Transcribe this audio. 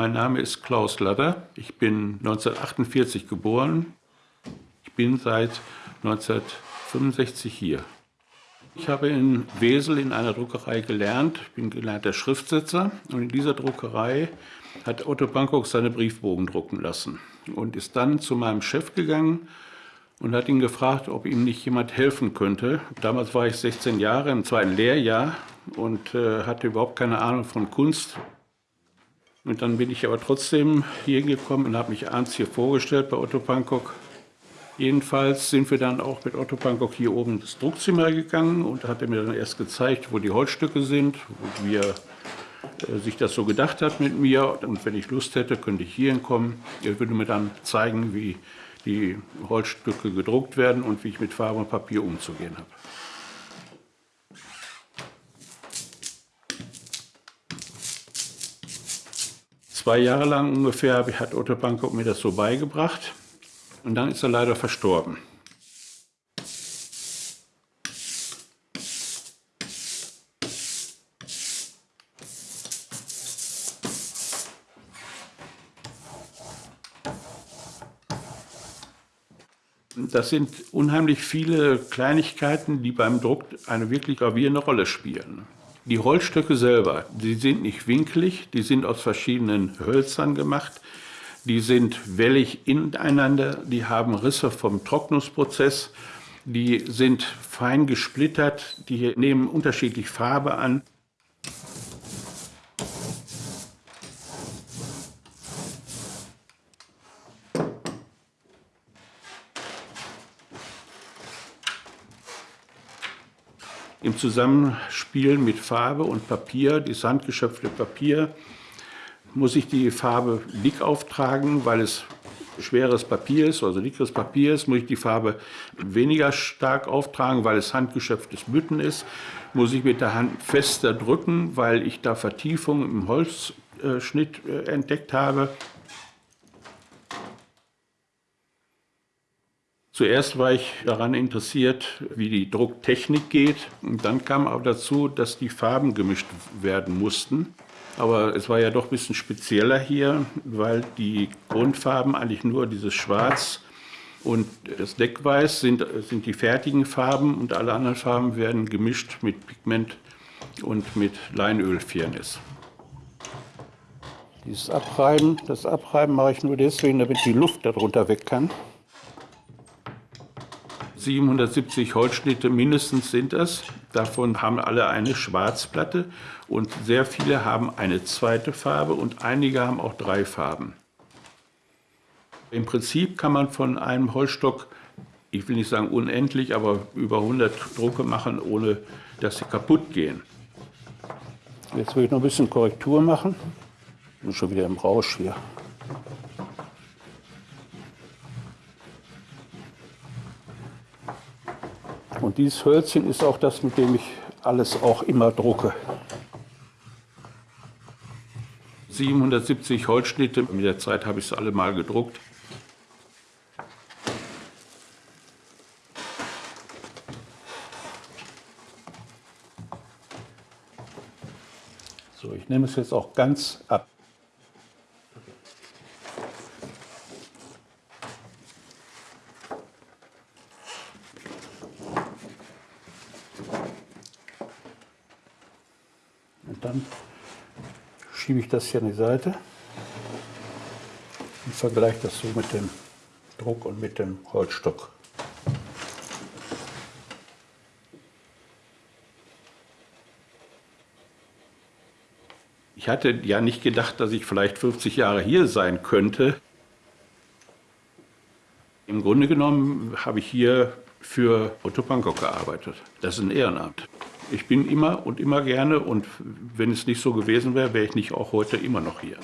Mein Name ist Klaus Ladder. Ich bin 1948 geboren. Ich bin seit 1965 hier. Ich habe in Wesel in einer Druckerei gelernt. Ich bin gelernter Schriftsetzer. Und in dieser Druckerei hat Otto Bangkok seine Briefbogen drucken lassen. Und ist dann zu meinem Chef gegangen und hat ihn gefragt, ob ihm nicht jemand helfen könnte. Damals war ich 16 Jahre im zweiten Lehrjahr und äh, hatte überhaupt keine Ahnung von Kunst. Und dann bin ich aber trotzdem hier gekommen und habe mich abends hier vorgestellt bei Otto Bangkok. Jedenfalls sind wir dann auch mit Otto Bangkok hier oben ins Druckzimmer gegangen und hat er mir dann erst gezeigt, wo die Holzstücke sind, wie er äh, sich das so gedacht hat mit mir. Und wenn ich Lust hätte, könnte ich hier hinkommen. Er würde mir dann zeigen, wie die Holzstücke gedruckt werden und wie ich mit Farbe und Papier umzugehen habe. Zwei Jahre lang ungefähr hat Otto Bangkok mir das so beigebracht und dann ist er leider verstorben. Das sind unheimlich viele Kleinigkeiten, die beim Druck eine wirklich gravierende Rolle spielen. Die Holzstücke selber, die sind nicht winkelig, die sind aus verschiedenen Hölzern gemacht, die sind wellig ineinander, die haben Risse vom Trocknungsprozess, die sind fein gesplittert, die nehmen unterschiedlich Farbe an. Im Zusammenspiel mit Farbe und Papier, das handgeschöpfte Papier, muss ich die Farbe dick auftragen, weil es schweres Papier ist, also dickeres Papier ist, muss ich die Farbe weniger stark auftragen, weil es handgeschöpftes Bütten ist, muss ich mit der Hand fester drücken, weil ich da Vertiefungen im Holzschnitt äh, entdeckt habe. Zuerst war ich daran interessiert, wie die Drucktechnik geht. Und dann kam aber dazu, dass die Farben gemischt werden mussten. Aber es war ja doch ein bisschen spezieller hier, weil die Grundfarben eigentlich nur dieses Schwarz und das Deckweiß sind, sind die fertigen Farben und alle anderen Farben werden gemischt mit Pigment und mit Leinölfirnis. Dieses Abreiben, das Abreiben mache ich nur deswegen, damit die Luft darunter weg kann. 770 Holzschnitte mindestens sind das. Davon haben alle eine Schwarzplatte und sehr viele haben eine zweite Farbe und einige haben auch drei Farben. Im Prinzip kann man von einem Holzstock, ich will nicht sagen unendlich, aber über 100 Drucke machen, ohne dass sie kaputt gehen. Jetzt will ich noch ein bisschen Korrektur machen. Ich bin schon wieder im Rausch hier. Und dieses Hölzchen ist auch das, mit dem ich alles auch immer drucke. 770 Holzschnitte, mit der Zeit habe ich es alle mal gedruckt. So, ich nehme es jetzt auch ganz ab. Dann schiebe ich das hier an die Seite und vergleiche das so mit dem Druck und mit dem Holzstock. Ich hatte ja nicht gedacht, dass ich vielleicht 50 Jahre hier sein könnte. Im Grunde genommen habe ich hier für Otto Bangkok gearbeitet. Das ist ein Ehrenamt. Ich bin immer und immer gerne und wenn es nicht so gewesen wäre, wäre ich nicht auch heute immer noch hier.